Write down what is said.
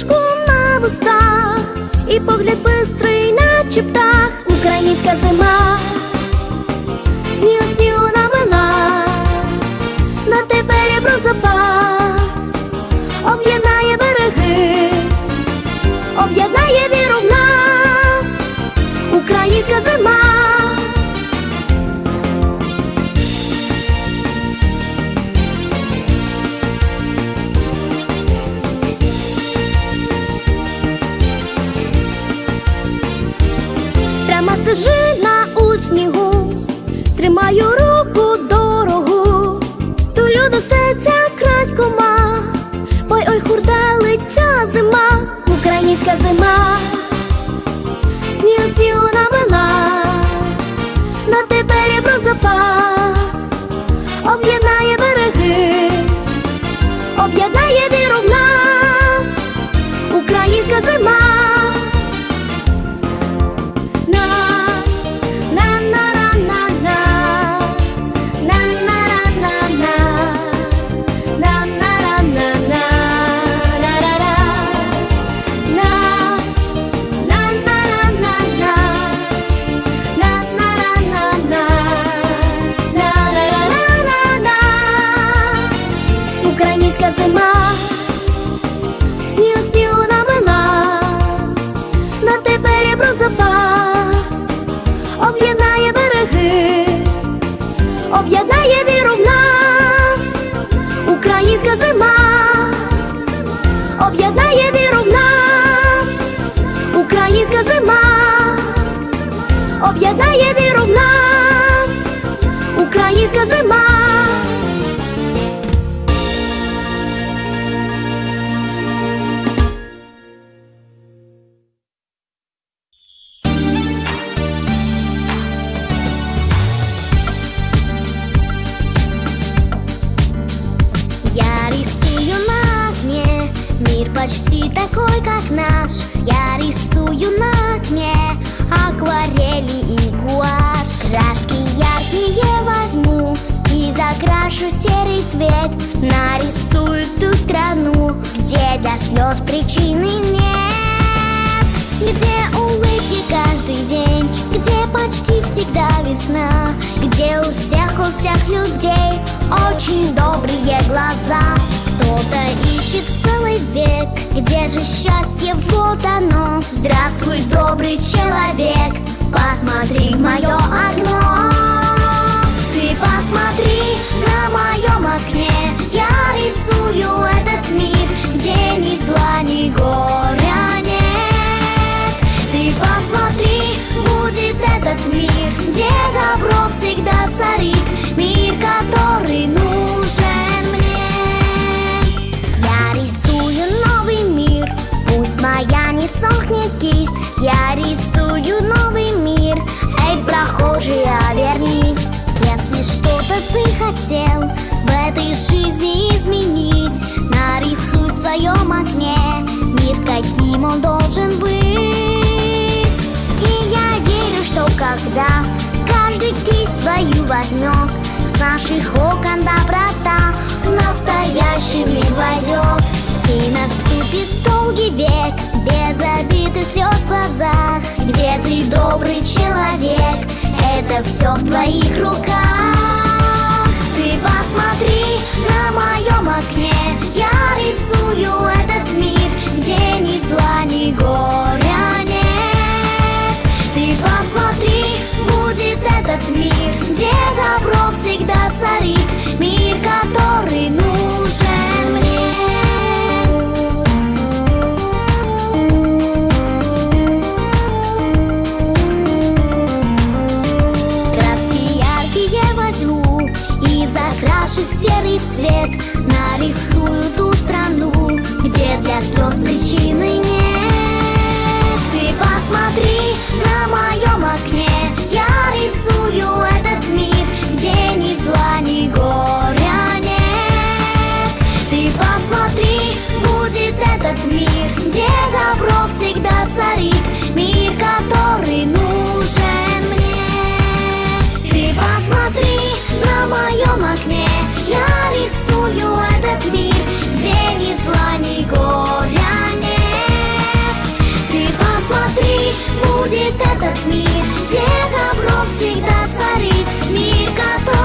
усмішку на вустах, і погляд бистрий, наче птах, українська зима, снігу снігу намила, на тебе ребро про українська зима, снігу снігу намила, на тепер є об'єднає віру в нас, українська зима. Я рисую на окне Мир почти такой, как наш Я рисую на окне Акварели и гуашь. Краски яркие возьму И закрашу серый цвет. Нарисую ту страну Где для слез причины нет. Где улыбки каждый день, где почти всегда весна, где у всех, у всех людей очень добрые глаза. Кто-то ищет целый век, где же счастье, вот оно. Здравствуй, добрый человек, посмотри в мое окно. Ты посмотри на моем окне, я рисую этот мир, где ни зла, ни горя нет. Ты посмотри, будет этот мир, где добро всегда царит, мир, который нужен хотел в этой жизни изменить, нарисуй в своем окне мир, каким он должен быть. И я верю, что когда каждый кисть свою возьмет, с наших окон доброта в настоящий мир войдет. И наступит долгий век, без обид и слез в глазах, где ты добрый человек, это все в твоих руках. Мир, где добро всегда царит, мир, который нужен царит мир, который нужен мне. Ты посмотри на моем окне, я рисую этот мир, где ни зла, ни горя нет. Ты посмотри, будет этот мир, где добро всегда царит, мир, который